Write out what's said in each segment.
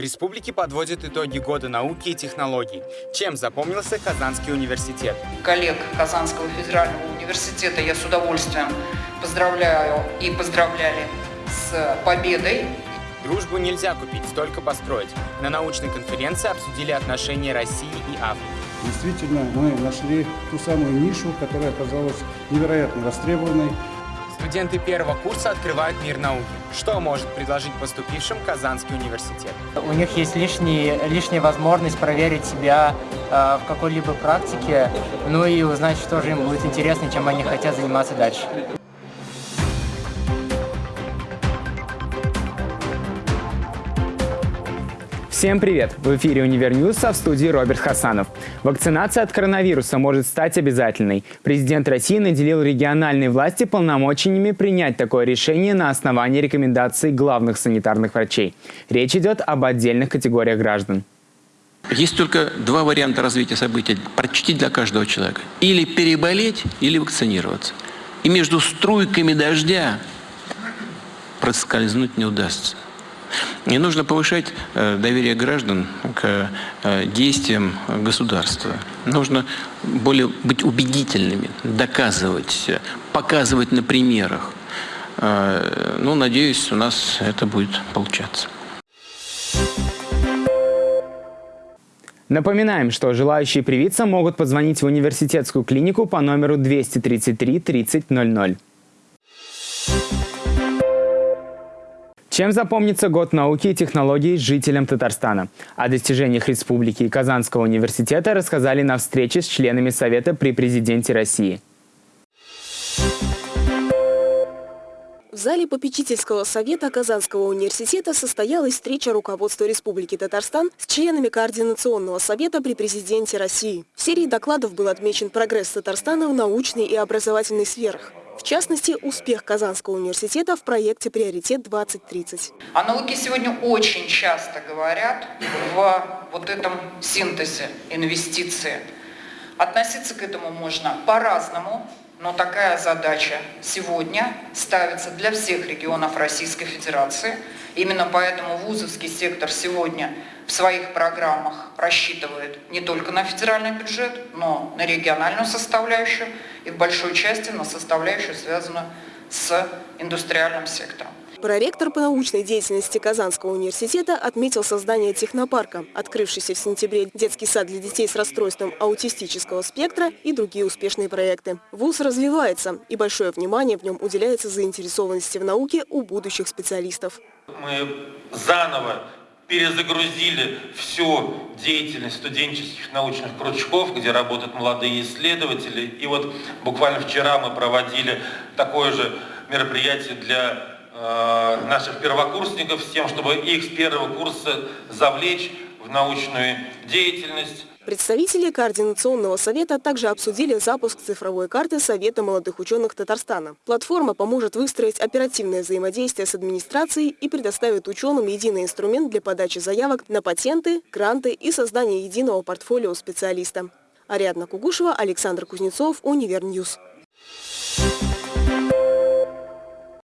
В республике подводят итоги года науки и технологий. Чем запомнился Казанский университет? Коллег Казанского федерального университета я с удовольствием поздравляю и поздравляли с победой. Дружбу нельзя купить, только построить. На научной конференции обсудили отношения России и Африки. Действительно, мы нашли ту самую нишу, которая оказалась невероятно востребованной. Студенты первого курса открывают мир науки. Что может предложить поступившим Казанский университет? У них есть лишний, лишняя возможность проверить себя э, в какой-либо практике, ну и узнать, что же им будет интересно, чем они хотят заниматься дальше. Всем привет! В эфире «Универ а в студии Роберт Хасанов. Вакцинация от коронавируса может стать обязательной. Президент России наделил региональные власти полномочиями принять такое решение на основании рекомендаций главных санитарных врачей. Речь идет об отдельных категориях граждан. Есть только два варианта развития событий почти для каждого человека. Или переболеть, или вакцинироваться. И между струйками дождя проскользнуть не удастся. Не нужно повышать э, доверие граждан к э, действиям государства. Нужно более быть убедительными, доказывать, показывать на примерах. Э, ну, надеюсь, у нас это будет получаться. Напоминаем, что желающие привиться могут позвонить в университетскую клинику по номеру 233 30 Чем запомнится год науки и технологий жителям Татарстана? О достижениях республики и Казанского университета рассказали на встрече с членами Совета при президенте России. В зале попечительского совета Казанского университета состоялась встреча руководства Республики Татарстан с членами Координационного совета при президенте России. В серии докладов был отмечен прогресс Татарстана в научной и образовательной сферах. В частности, успех Казанского университета в проекте «Приоритет-2030». О науке сегодня очень часто говорят в вот этом синтезе инвестиции. Относиться к этому можно по-разному, но такая задача сегодня ставится для всех регионов Российской Федерации. Именно поэтому вузовский сектор сегодня в своих программах рассчитывает не только на федеральный бюджет, но на региональную составляющую и в большой части на составляющую, связанную с индустриальным сектором. Проректор по научной деятельности Казанского университета отметил создание технопарка, открывшийся в сентябре детский сад для детей с расстройством аутистического спектра и другие успешные проекты. ВУЗ развивается, и большое внимание в нем уделяется заинтересованности в науке у будущих специалистов. Мы заново перезагрузили всю деятельность студенческих научных кружков, где работают молодые исследователи. И вот буквально вчера мы проводили такое же мероприятие для э, наших первокурсников с тем, чтобы их с первого курса завлечь в научную деятельность. Представители Координационного совета также обсудили запуск цифровой карты Совета молодых ученых Татарстана. Платформа поможет выстроить оперативное взаимодействие с администрацией и предоставит ученым единый инструмент для подачи заявок на патенты, гранты и создания единого портфолио специалиста. Ариадна Кугушева, Александр Кузнецов, Универньюз.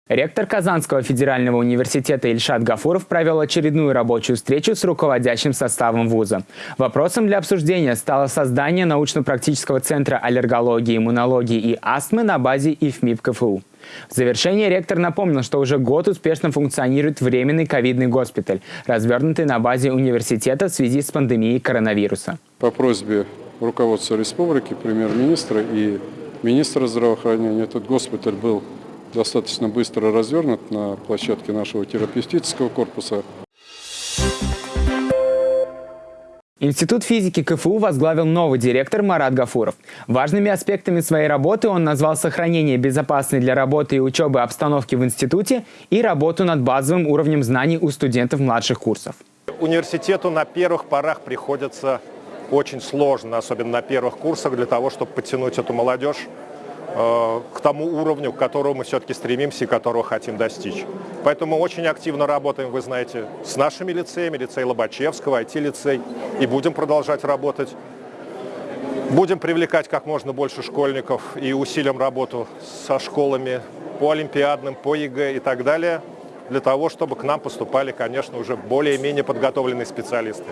Ректор Казанского федерального университета Ильшат Гафуров провел очередную рабочую встречу с руководящим составом вуза. Вопросом для обсуждения стало создание научно-практического центра аллергологии, иммунологии и астмы на базе ИФМИП КФУ. В завершение ректор напомнил, что уже год успешно функционирует временный ковидный госпиталь, развернутый на базе университета в связи с пандемией коронавируса. По просьбе руководства республики, премьер-министра и министра здравоохранения этот госпиталь был достаточно быстро развернут на площадке нашего терапевтического корпуса. Институт физики КФУ возглавил новый директор Марат Гафуров. Важными аспектами своей работы он назвал сохранение безопасной для работы и учебы обстановки в институте и работу над базовым уровнем знаний у студентов младших курсов. Университету на первых порах приходится очень сложно, особенно на первых курсах, для того, чтобы подтянуть эту молодежь к тому уровню, к которому мы все-таки стремимся и которого хотим достичь. Поэтому мы очень активно работаем, вы знаете, с нашими лицеями, лицей Лобачевского, IT-лицей, и будем продолжать работать. Будем привлекать как можно больше школьников и усилим работу со школами по олимпиадным, по ЕГЭ и так далее. для того, чтобы к нам поступали, конечно, уже более-менее подготовленные специалисты.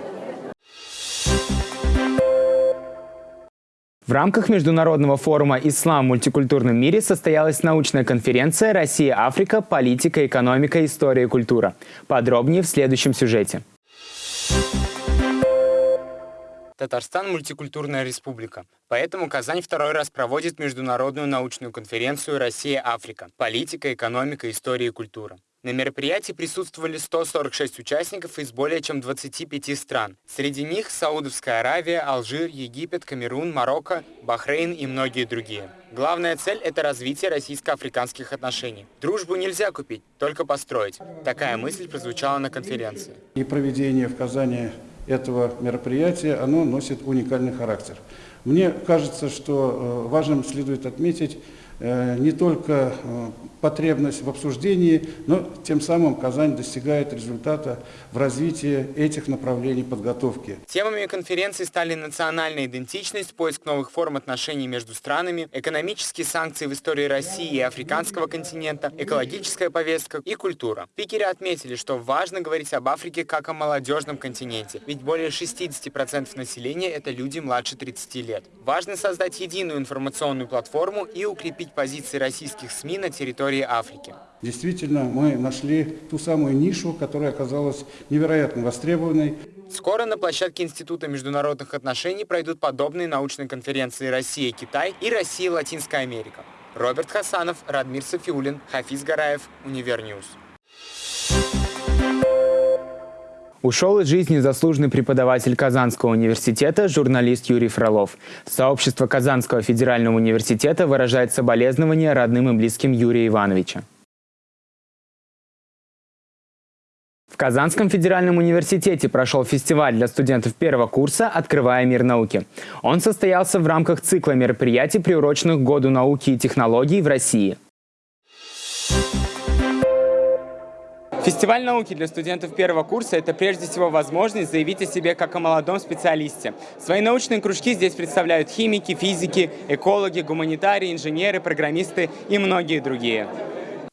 В рамках Международного форума «Ислам в мультикультурном мире» состоялась научная конференция «Россия-Африка. Политика, экономика, история и культура». Подробнее в следующем сюжете. Татарстан – мультикультурная республика. Поэтому Казань второй раз проводит международную научную конференцию «Россия-Африка. Политика, экономика, история и культура». На мероприятии присутствовали 146 участников из более чем 25 стран. Среди них Саудовская Аравия, Алжир, Египет, Камерун, Марокко, Бахрейн и многие другие. Главная цель – это развитие российско-африканских отношений. Дружбу нельзя купить, только построить. Такая мысль прозвучала на конференции. И проведение в Казани этого мероприятия, оно носит уникальный характер. Мне кажется, что э, важным следует отметить не только э, потребность в обсуждении, но тем самым Казань достигает результата в развитии этих направлений подготовки. Темами конференции стали национальная идентичность, поиск новых форм отношений между странами, экономические санкции в истории России и африканского континента, экологическая повестка и культура. Пикеры отметили, что важно говорить об Африке как о молодежном континенте, ведь более 60% населения – это люди младше 30 лет. Важно создать единую информационную платформу и укрепить укрепить позиции российских СМИ на территории Африки. Действительно, мы нашли ту самую нишу, которая оказалась невероятно востребованной. Скоро на площадке Института международных отношений пройдут подобные научные конференции «Россия-Китай» и «Россия-Латинская Америка». Роберт Хасанов, Радмир Софиулин, Хафиз Гараев, Универньюз. Ушел из жизни заслуженный преподаватель Казанского университета, журналист Юрий Фролов. Сообщество Казанского федерального университета выражает соболезнования родным и близким Юрия Ивановича. В Казанском федеральном университете прошел фестиваль для студентов первого курса «Открывая мир науки». Он состоялся в рамках цикла мероприятий, приуроченных Году науки и технологий в России. Фестиваль науки для студентов первого курса – это прежде всего возможность заявить о себе как о молодом специалисте. Свои научные кружки здесь представляют химики, физики, экологи, гуманитарии, инженеры, программисты и многие другие.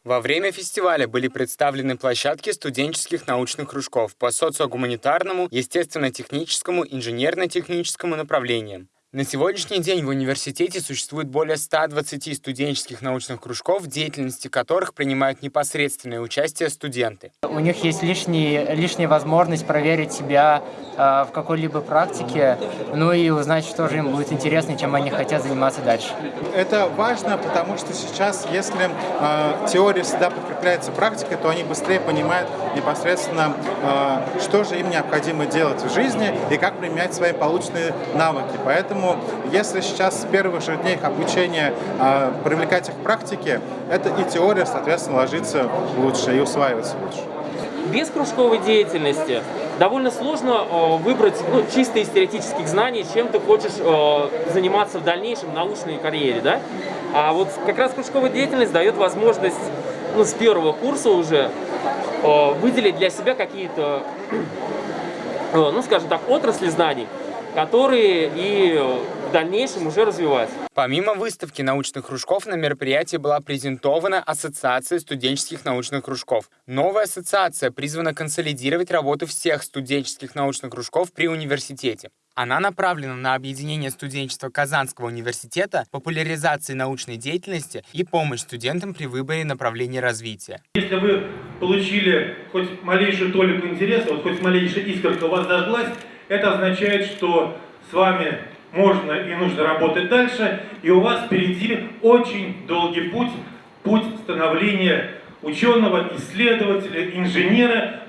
Во время фестиваля были представлены площадки студенческих научных кружков по социогуманитарному, естественно-техническому, инженерно-техническому направлениям. На сегодняшний день в университете существует более 120 студенческих научных кружков, в деятельности которых принимают непосредственное участие студенты. У них есть лишний, лишняя возможность проверить себя э, в какой-либо практике, ну и узнать, что же им будет интересно, чем они хотят заниматься дальше. Это важно, потому что сейчас, если э, теория всегда подкрепляется практикой, то они быстрее понимают непосредственно, э, что же им необходимо делать в жизни и как применять свои полученные навыки. Поэтому если сейчас с первых же дней их обучения э, привлекать их к практике, это и теория, соответственно, ложится лучше и усваивается лучше. Без кружковой деятельности довольно сложно э, выбрать ну, чисто из теоретических знаний, чем ты хочешь э, заниматься в дальнейшем научной карьере. Да? А вот как раз кружковая деятельность дает возможность ну, с первого курса уже выделить для себя какие-то, э, ну скажем так, отрасли знаний, которые и в дальнейшем уже развивать. Помимо выставки научных кружков, на мероприятии была презентована Ассоциация студенческих научных кружков. Новая ассоциация призвана консолидировать работу всех студенческих научных кружков при университете. Она направлена на объединение студенчества Казанского университета, популяризации научной деятельности и помощь студентам при выборе направления развития. Если вы получили хоть малейшую толику интереса, вот хоть малейшая искорка у вас зажглась, это означает, что с вами можно и нужно работать дальше, и у вас впереди очень долгий путь, путь становления ученого, исследователя, инженера,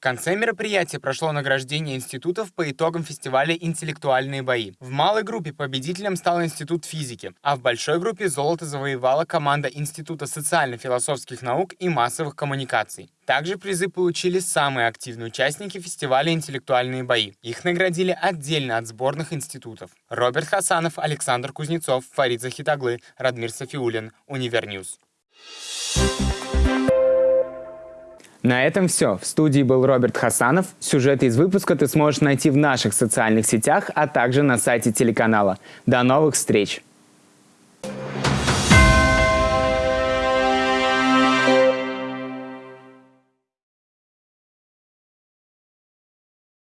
в конце мероприятия прошло награждение институтов по итогам фестиваля «Интеллектуальные бои». В малой группе победителем стал Институт физики, а в большой группе золото завоевала команда Института социально-философских наук и массовых коммуникаций. Также призы получили самые активные участники фестиваля «Интеллектуальные бои». Их наградили отдельно от сборных институтов. Роберт Хасанов, Александр Кузнецов, Фарид Захитаглы, Радмир Софиулин, Универньюз. На этом все. В студии был Роберт Хасанов. Сюжеты из выпуска ты сможешь найти в наших социальных сетях, а также на сайте телеканала. До новых встреч!